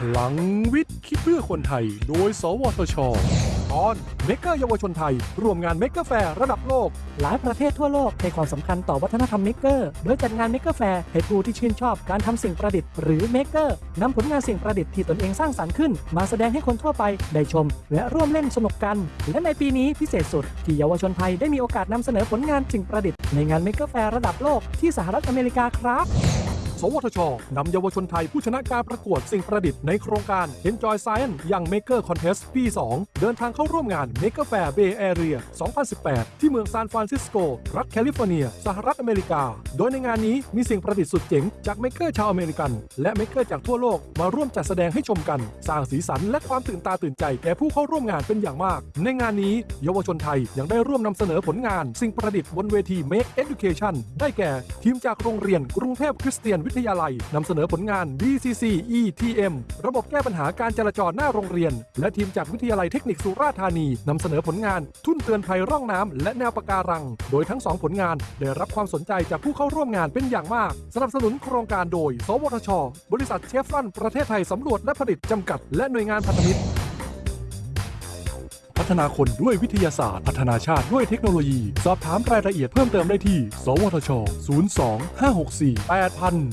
พลังวิทย์ คิดเพื่อคนไทย โดย สวทช ตอน Maker เยาวชนไทย ร่วมงาน Maker Faire ระดับโลก หลายประเทศทั่วโลกให้ความสำคัญต่อวัฒนธรรม Maker โดยจัดงาน Maker Faire ให้ผู้ที่ชื่นชอบการทำสิ่งประดิษฐ์หรือ Maker นำผลงานสิ่งประดิษฐ์ที่ตนเองสร้างสรรค์ขึ้น มาแสดงให้คนทั่วไปได้ชม และร่วมเล่นสนุกกัน และในปีนี้พิเศษสุด ที่เยาวชนไทยได้มีโอกาสนำเสนอผลงานสิ่งประดิษฐ์ในงาน Maker Faire ระดับโลกที่สหรัฐอเมริกาครับ สวทชนำเยาวชนไทยผู้ชนะการประกวดสิ่งประดิษฐ์ในโครงการ Enjoy Science Young Maker Contest ปี 2 เดินทางเข้าร่วมงาน Maker Faire Bay Area 2018 ที่เมืองซานฟรานซิสโก รัฐแคลิฟอร์เนีย สหรัฐอเมริกา โดยในงานนี้มีสิ่งประดิษฐ์สุดเจ๋งจาก Maker ชาวอเมริกัน และ Maker จากทั่วโลกมาร่วมจัดแสดงให้ชมกัน สร้างสีสันและความตื่นตาตื่นใจแก่ผู้เข้าร่วมงานเป็นอย่างมาก ในงานนี้เยาวชนไทยยังได้ร่วมนำเสนอผลงาน สิ่งประดิษฐ์บนเวที Make Education ได้แก่ทีมจากโรงเรียนกรุงเทพคริสเตียนวิทยาลัยนำเสนอผลงาน BCC ETM ระบบแก้ปัญหาการจราจรหน้าโรงเรียน และทีมจากวิทยาลัยเทคนิคสุราษฎร์ธานีนำเสนอผลงานทุ่นเตือนภัยร่องน้ำและแนวปะการัง โดยทั้งสองผลงานได้รับความสนใจจากผู้เข้าร่วมงานเป็นอย่างมาก สนับสนุนโครงการโดย สวทช บริษัทเชฟรอนประเทศไทยสำรวจและผลิตจำกัด และหน่วยงานพันธมิตรพัฒนาคนด้วยวิทยาศาสตร์ พัฒนาชาติด้วยเทคโนโลยี สอบถามรายละเอียดเพิ่มเติมได้ที่ สวทช 02 564 8000